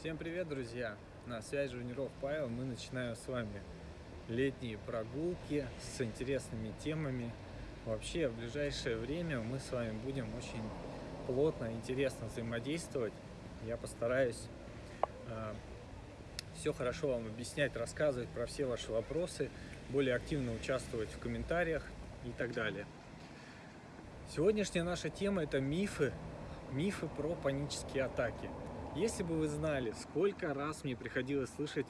Всем привет, друзья! На связи Жуниров Павел. Мы начинаем с вами летние прогулки с интересными темами. Вообще, в ближайшее время мы с вами будем очень плотно, интересно взаимодействовать. Я постараюсь э, все хорошо вам объяснять, рассказывать про все ваши вопросы, более активно участвовать в комментариях и так далее. Сегодняшняя наша тема – это мифы, мифы про панические атаки. Если бы вы знали, сколько раз мне приходилось слышать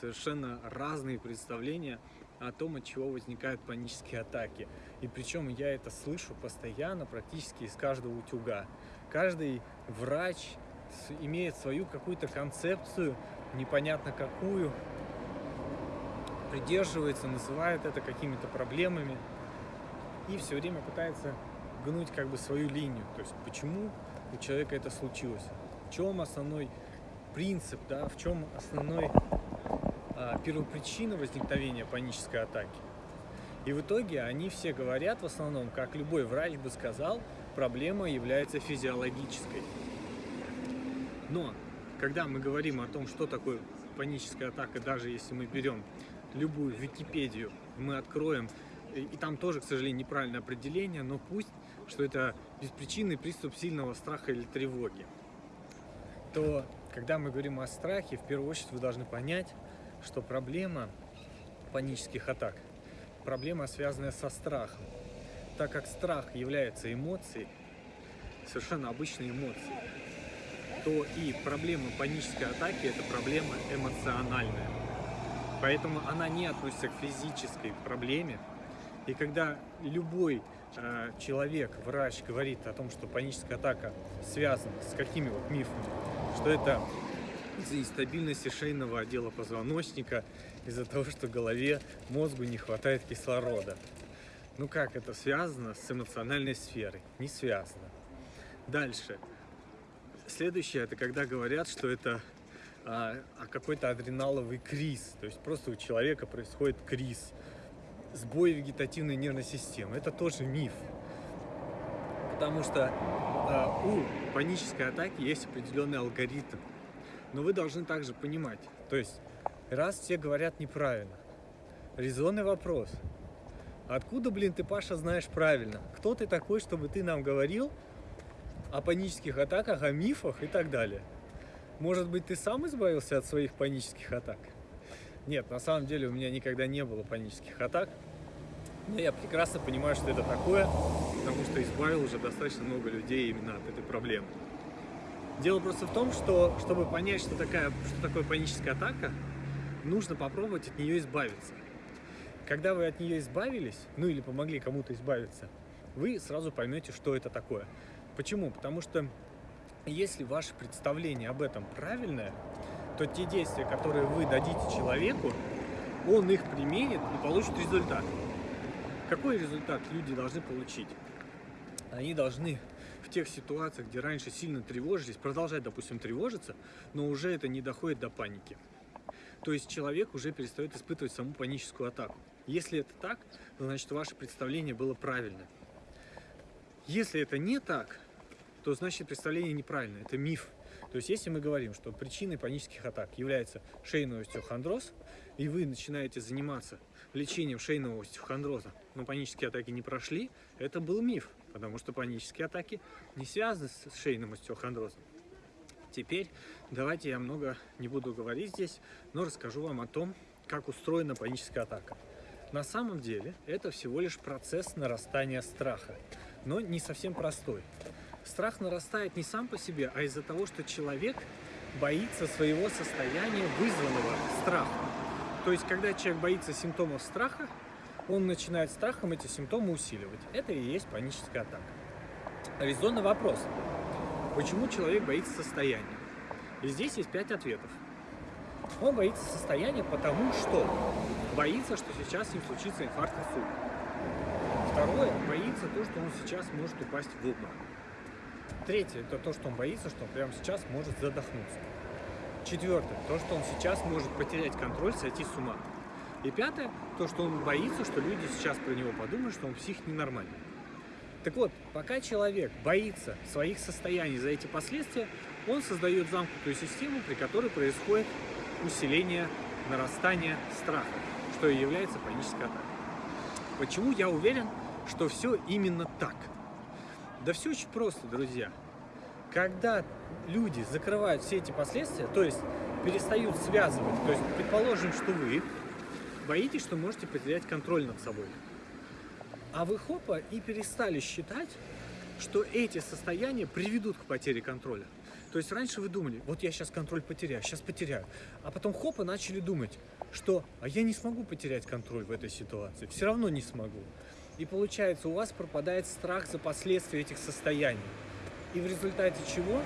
совершенно разные представления о том, от чего возникают панические атаки. И причем я это слышу постоянно, практически из каждого утюга. Каждый врач имеет свою какую-то концепцию, непонятно какую, придерживается, называет это какими-то проблемами и все время пытается гнуть как бы свою линию. То есть почему у человека это случилось? В чем основной принцип, да, в чем основной а, первопричина возникновения панической атаки? И в итоге они все говорят в основном, как любой врач бы сказал, проблема является физиологической. Но когда мы говорим о том, что такое паническая атака, даже если мы берем любую Википедию, мы откроем, и там тоже, к сожалению, неправильное определение, но пусть что это беспричинный приступ сильного страха или тревоги, то когда мы говорим о страхе, в первую очередь вы должны понять, что проблема панических атак, проблема, связанная со страхом. Так как страх является эмоцией, совершенно обычной эмоцией, то и проблема панической атаки – это проблема эмоциональная. Поэтому она не относится к физической проблеме. И когда любой Э, человек, врач говорит о том, что паническая атака связана с какими вот мифами, что это из-за нестабильности шейного отдела позвоночника, из-за того, что голове, мозгу не хватает кислорода. Ну как это связано с эмоциональной сферой? Не связано. Дальше. Следующее, это когда говорят, что это а, а какой-то адреналовый криз. То есть просто у человека происходит криз сбой вегетативной нервной системы. Это тоже миф. Потому что у панической атаки есть определенный алгоритм. Но вы должны также понимать, то есть раз все говорят неправильно, резонный вопрос. Откуда, блин, ты, Паша, знаешь правильно? Кто ты такой, чтобы ты нам говорил о панических атаках, о мифах и так далее? Может быть, ты сам избавился от своих панических атак? Нет, на самом деле у меня никогда не было панических атак. Но я прекрасно понимаю, что это такое, потому что избавил уже достаточно много людей именно от этой проблемы. Дело просто в том, что чтобы понять, что, такая, что такое паническая атака, нужно попробовать от нее избавиться. Когда вы от нее избавились, ну или помогли кому-то избавиться, вы сразу поймете, что это такое. Почему? Потому что если ваше представление об этом правильное, то те действия, которые вы дадите человеку, он их применит и получит результат. Какой результат люди должны получить? Они должны в тех ситуациях, где раньше сильно тревожились, продолжать, допустим, тревожиться, но уже это не доходит до паники. То есть человек уже перестает испытывать саму паническую атаку. Если это так, значит ваше представление было правильно. Если это не так, то значит представление неправильно, это миф. То есть, если мы говорим, что причиной панических атак является шейный остеохондроз, и вы начинаете заниматься лечением шейного остеохондроза, но панические атаки не прошли, это был миф, потому что панические атаки не связаны с шейным остеохондрозом. Теперь давайте я много не буду говорить здесь, но расскажу вам о том, как устроена паническая атака. На самом деле это всего лишь процесс нарастания страха, но не совсем простой. Страх нарастает не сам по себе, а из-за того, что человек боится своего состояния, вызванного страхом. То есть, когда человек боится симптомов страха, он начинает страхом эти симптомы усиливать. Это и есть паническая атака. Резонный вопрос. Почему человек боится состояния? И здесь есть пять ответов. Он боится состояния, потому что боится, что сейчас с случится инфаркт инсульт. Второе, боится то, что он сейчас может упасть в обморок. Третье, это то, что он боится, что он прямо сейчас может задохнуться. Четвертое, то, что он сейчас может потерять контроль, сойти с ума. И пятое, то, что он боится, что люди сейчас про него подумают, что он псих ненормальный. Так вот, пока человек боится своих состояний за эти последствия, он создает замкнутую систему, при которой происходит усиление нарастания страха, что и является панической атакой. Почему я уверен, что все именно так? Да все очень просто, друзья. Когда люди закрывают все эти последствия, то есть перестают связывать, то есть предположим, что вы боитесь, что можете потерять контроль над собой, а вы хопа и перестали считать, что эти состояния приведут к потере контроля. То есть раньше вы думали, вот я сейчас контроль потеряю, сейчас потеряю. А потом хоп, и начали думать, что а я не смогу потерять контроль в этой ситуации, все равно не смогу. И получается, у вас пропадает страх за последствия этих состояний. И в результате чего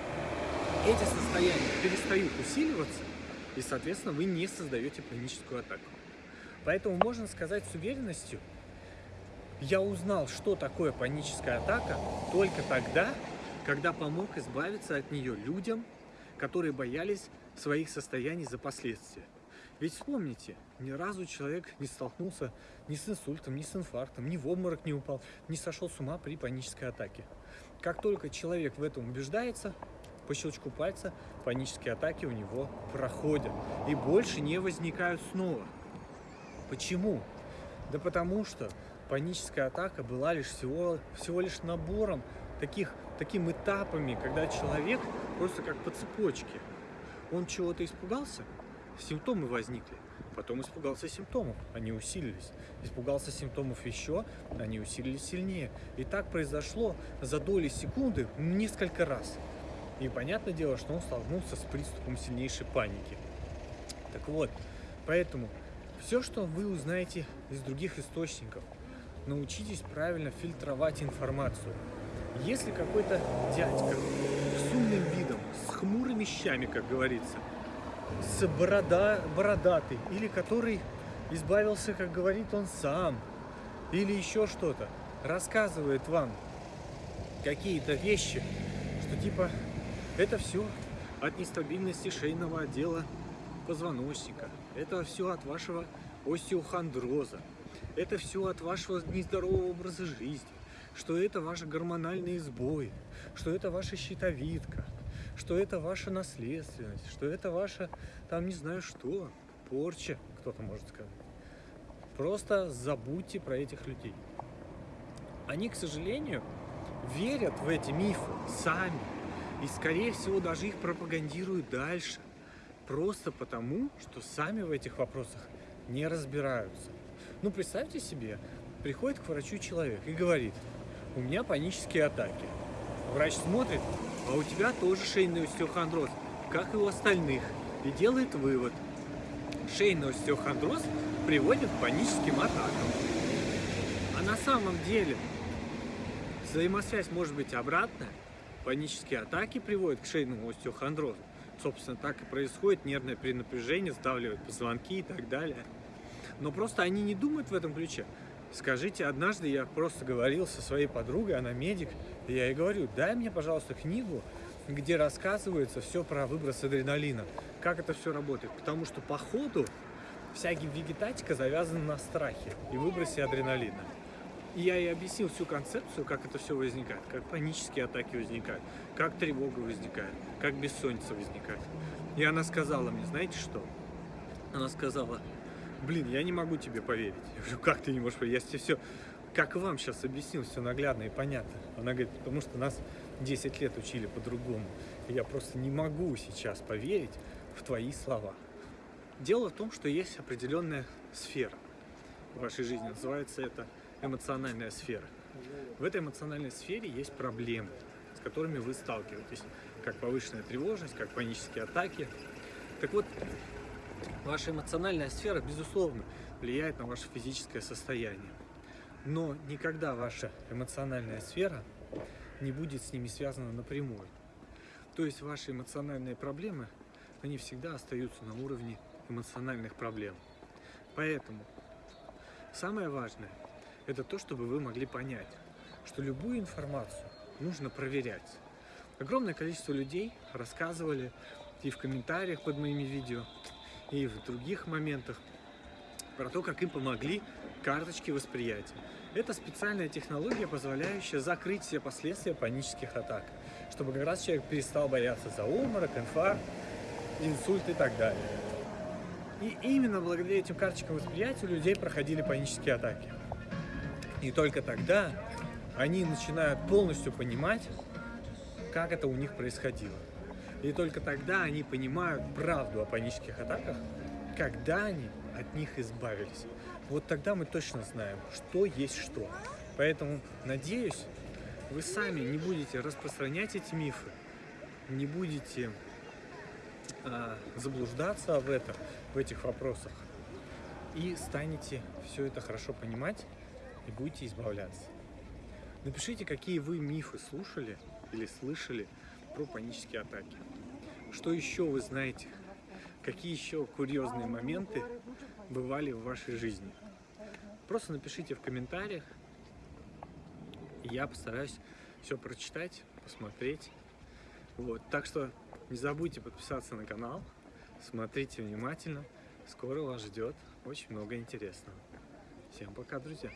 эти состояния перестают усиливаться, и, соответственно, вы не создаете паническую атаку. Поэтому можно сказать с уверенностью, я узнал, что такое паническая атака только тогда, когда помог избавиться от нее людям, которые боялись своих состояний за последствия. Ведь вспомните, ни разу человек не столкнулся ни с инсультом, ни с инфарктом, ни в обморок не упал, не сошел с ума при панической атаке. Как только человек в этом убеждается, по щелчку пальца панические атаки у него проходят и больше не возникают снова. Почему? Да потому что паническая атака была лишь всего, всего лишь набором таких, таким этапами, когда человек просто как по цепочке. Он чего-то испугался, симптомы возникли. Потом испугался симптомов, они усилились. Испугался симптомов еще, они усилились сильнее. И так произошло за доли секунды несколько раз. И понятное дело, что он столкнулся с приступом сильнейшей паники. Так вот, поэтому все, что вы узнаете из других источников, научитесь правильно фильтровать информацию. Если какой-то дядька с умным видом, с хмурыми щами, как говорится, с борода, бородатый, или который избавился, как говорит он сам, или еще что-то, рассказывает вам какие-то вещи, что типа это все от нестабильности шейного отдела позвоночника, это все от вашего остеохондроза, это все от вашего нездорового образа жизни, что это ваши гормональные сбои, что это ваша щитовидка, что это ваша наследственность, что это ваша, там не знаю что, порча, кто-то может сказать. Просто забудьте про этих людей. Они, к сожалению, верят в эти мифы сами. И, скорее всего, даже их пропагандируют дальше. Просто потому, что сами в этих вопросах не разбираются. Ну, представьте себе, приходит к врачу человек и говорит, у меня панические атаки. Врач смотрит, а у тебя тоже шейный остеохондроз, как и у остальных, и делает вывод. Шейный остеохондроз приводит к паническим атакам. А на самом деле взаимосвязь может быть обратная. Панические атаки приводят к шейному остеохондрозу. Собственно, так и происходит нервное перенапряжение, сдавливает позвонки и так далее. Но просто они не думают в этом ключе. Скажите, однажды я просто говорил со своей подругой, она медик, и я ей говорю, дай мне, пожалуйста, книгу, где рассказывается все про выброс адреналина, как это все работает. Потому что по ходу вся вегетатика завязана на страхе и выбросе адреналина. И я ей объяснил всю концепцию, как это все возникает, как панические атаки возникают, как тревога возникает, как бессонница возникает. И она сказала мне, знаете что? Она сказала, блин, я не могу тебе поверить. Я говорю, как ты не можешь поверить? Я тебе все, как вам сейчас объяснил, все наглядно и понятно. Она говорит, потому что нас 10 лет учили по-другому. Я просто не могу сейчас поверить в твои слова. Дело в том, что есть определенная сфера в вашей жизни. Называется это эмоциональная сфера. В этой эмоциональной сфере есть проблемы, с которыми вы сталкиваетесь. Как повышенная тревожность, как панические атаки. Так вот, Ваша эмоциональная сфера, безусловно, влияет на ваше физическое состояние. Но никогда ваша эмоциональная сфера не будет с ними связана напрямую. То есть ваши эмоциональные проблемы, они всегда остаются на уровне эмоциональных проблем. Поэтому самое важное – это то, чтобы вы могли понять, что любую информацию нужно проверять. Огромное количество людей рассказывали и в комментариях под моими видео, и в других моментах про то, как им помогли карточки восприятия. Это специальная технология, позволяющая закрыть все последствия панических атак, чтобы как раз человек перестал бояться за обморок, инфаркт, инсульт и так далее. И именно благодаря этим карточкам восприятия у людей проходили панические атаки. И только тогда они начинают полностью понимать, как это у них происходило. И только тогда они понимают правду о панических атаках, когда они от них избавились. Вот тогда мы точно знаем, что есть что. Поэтому, надеюсь, вы сами не будете распространять эти мифы, не будете а, заблуждаться в этом, в этих вопросах, и станете все это хорошо понимать и будете избавляться. Напишите, какие вы мифы слушали или слышали про панические атаки. Что еще вы знаете? Какие еще курьезные моменты бывали в вашей жизни? Просто напишите в комментариях. Я постараюсь все прочитать, посмотреть. Вот. Так что не забудьте подписаться на канал. Смотрите внимательно. Скоро вас ждет очень много интересного. Всем пока, друзья!